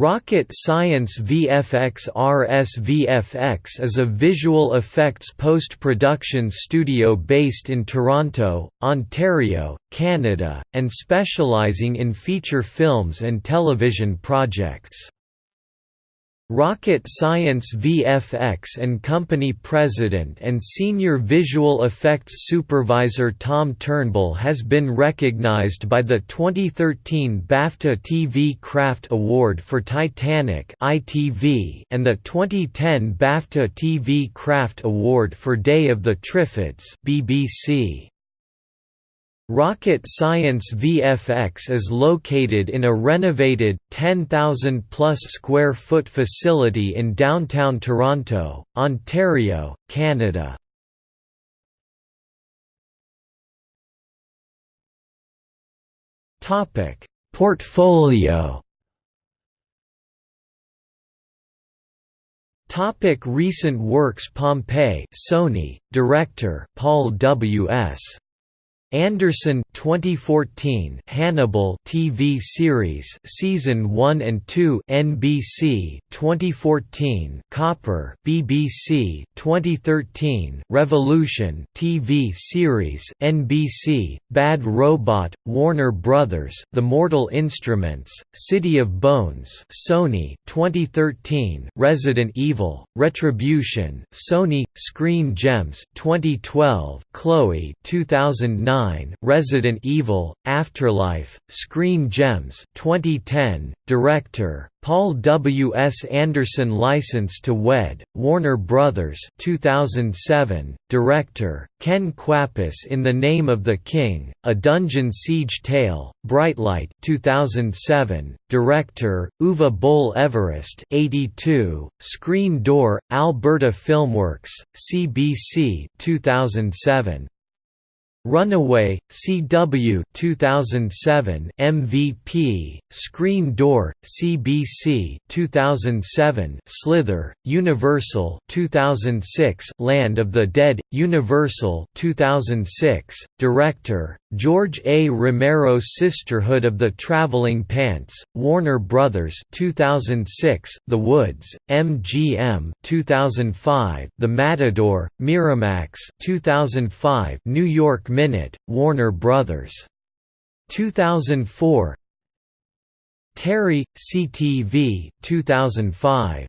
Rocket Science VFX RSVFX is a visual effects post-production studio based in Toronto, Ontario, Canada, and specializing in feature films and television projects. Rocket Science VFX and Company President and Senior Visual Effects Supervisor Tom Turnbull has been recognized by the 2013 BAFTA TV Craft Award for Titanic (ITV) and the 2010 BAFTA TV Craft Award for Day of the Triffids (BBC). Rocket Science VFX is located in a renovated, 10,000-plus square foot facility in downtown Toronto, Ontario, Canada. Portfolio Topic recent works Pompeii Sony director Paul W S Anderson 2014 Hannibal TV series season 1 and 2 NBC 2014 Copper BBC 2013 Revolution TV series NBC Bad Robot Warner Brothers The Mortal Instruments City of Bones Sony 2013 Resident Evil Retribution Sony Screen Gems 2012 Chloe 2009 Resident Evil, Afterlife, Screen Gems 2010, Director, Paul W. S. Anderson License to Wed, Warner Brothers 2007, Director, Ken Kwapis In the Name of the King, A Dungeon Siege Tale, Brightlight 2007, Director, Uwe Boll Everest 82, Screen Door, Alberta Filmworks, CBC 2007. Runaway, CW 2007 MVP, Screen Door, CBC 2007 Slither, Universal 2006 Land of the Dead, Universal 2006, Director, George A. Romero Sisterhood of the Traveling Pants, Warner Brothers 2006, The Woods, MGM 2005, The Matador, Miramax 2005, New York Minute, Warner Brothers. 2004 Terry, CTV 2005